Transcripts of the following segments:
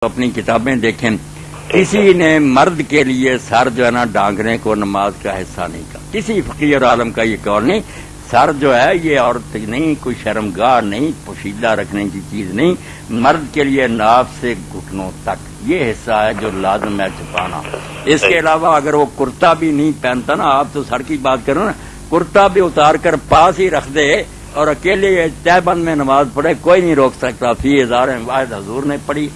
اپنی کتابیں دیکھیں۔ کسی نے مرد کے لیے سر جو ہے نا ڈانگنے کو نماز کا حصہ نہیں کہا۔ کسی فقیر عالم کا یہ قول نہیں۔ سر جو ہے یہ عورت نہیں، کوئی شرمگاہ نہیں، پوشیدہ رکھنے کی چیز نہیں۔ مرد کے لیے ناف سے گھٹنوں تک۔ یہ حصہ ہے جو لازم ہے چھپانا۔ اس کے علاوہ اگر وہ کرتا بھی نہیں پہنتا نا، آپ تو سر کی بات کرو نا۔ کرتا بھی اتار کر پاس ہی رکھ دے اور اکیلے طے بند میں نماز پڑھے، کوئی نہیں روک سکتا۔ فی ہزار واحد حضور نے پڑھی۔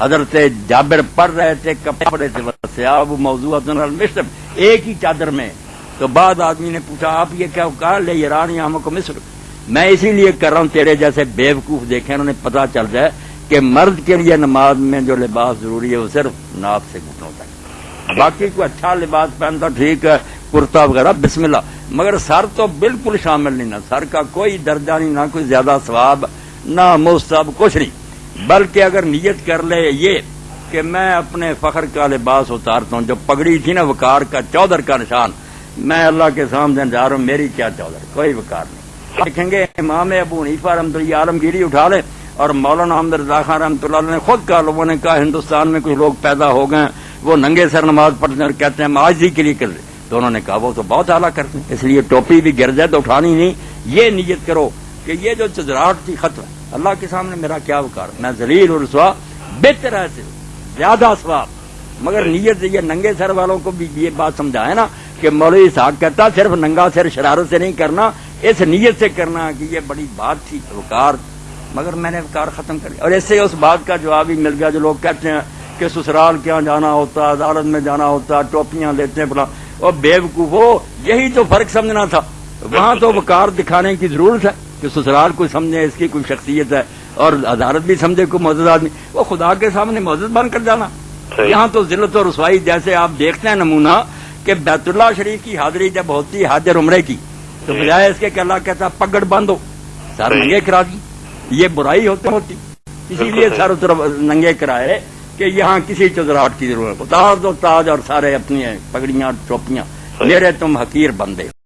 حضرت جابر پڑھ رہے تھے، کپڑے پڑے تھے سیاب موضوع مصر ایک ہی چادر میں۔ تو بعد آدمی نے پوچھا، آپ یہ کیا کہا؟ لے ایران یا ہم کو مصر میں اسی لیے کر رہا ہوں، تیرے جیسے بیوقوف دیکھے انہوں نے پتا چل جائے کہ مرد کے لیے نماز میں جو لباس ضروری ہے، وہ صرف ناپ سے گھٹنوں تک باقی کوئی اچھا لباس پہنتا، ٹھیک ہے، کرتا وغیرہ، بسم اللہ۔ مگر سر تو بالکل شامل نہیں، نہ سر کا کوئی درجہ نہیں، نہ کوئی زیادہ ثواب، نہ مستب کچھ نہیں۔ بلکہ اگر نیت کر لے یہ کہ میں اپنے فخر کا لباس اتارتا ہوں، جو پگڑی تھی نا وکار کا، چودر کا نشان، میں اللہ کے سامنے جا رہا ہوں، میری کیا چودر؟ کوئی وکار نہیں۔ دیکھیں گے، امام ابو نیفا رحمۃ اللہ عالمگیری اٹھا لے اور مولانا احمد رضا خان رحمۃ اللہ نے خود کہا، لوگوں نے کہا، ہندوستان میں کچھ لوگ پیدا ہو گئے وہ ننگے سر نماز پڑھتے ہیں اور کہتے ہیں آج ہی کے لیے کر تو انہوں نے کہا، وہ تو بہت اعلیٰ کرتے ہیں، اس لیے ٹوپی بھی گر جائے تو اٹھانی نہیں۔ یہ نیت کرو کہ یہ جو چزراہٹ تھی ختم اللہ کے سامنے میرا کیا وکار میں زلیل اور سوا بہتر ہے زیادہ سواب مگر نیت یہ ننگے سر والوں کو بھی یہ بات سمجھا ہے نا کہ مولوی صاحب کہتا، صرف ننگا سر شرارت سے نہیں کرنا، اس نیت سے کرنا کہ یہ بڑی بات تھی وکار مگر میں نے وکار ختم کر اور ایسے اس بات کا جواب ہی مل گیا جو لوگ کہتے ہیں کہ سسرال کیا جانا ہوتا، عدالت میں جانا ہوتا، ٹوپیاں لیتے ہیں بلا اور بے ہو، یہی تو فرق سمجھنا تھا۔ وہاں تو وکار دکھانے کی ضرورت ہے۔ کہ سسرال کو سمجھے اس کی کوئی شخصیت ہے اور عدالت بھی سمجھے کوئی معزز آدمی وہ خدا کے سامنے معزز بن کر جانا۔ یہاں تو ضلعت و رسوائی جیسے آپ دیکھتے ہیں نمونہ کہ بیت اللہ شریف کی حاضری جب ہوتی حاضر عمرے کی تو بجائے اس کے کہ اللہ کہتا پگڑ بند ہو سر ننگے کرا دی۔ یہ برائی ہوتی ہوتی۔ اسی لیے سر ننگے کرائے کہ یہاں کسی چزراہٹ کی ضرورت تاج و تاج اور سارے اپنی پگڑیاں ٹوپیاں میرے تم حقیر بندے۔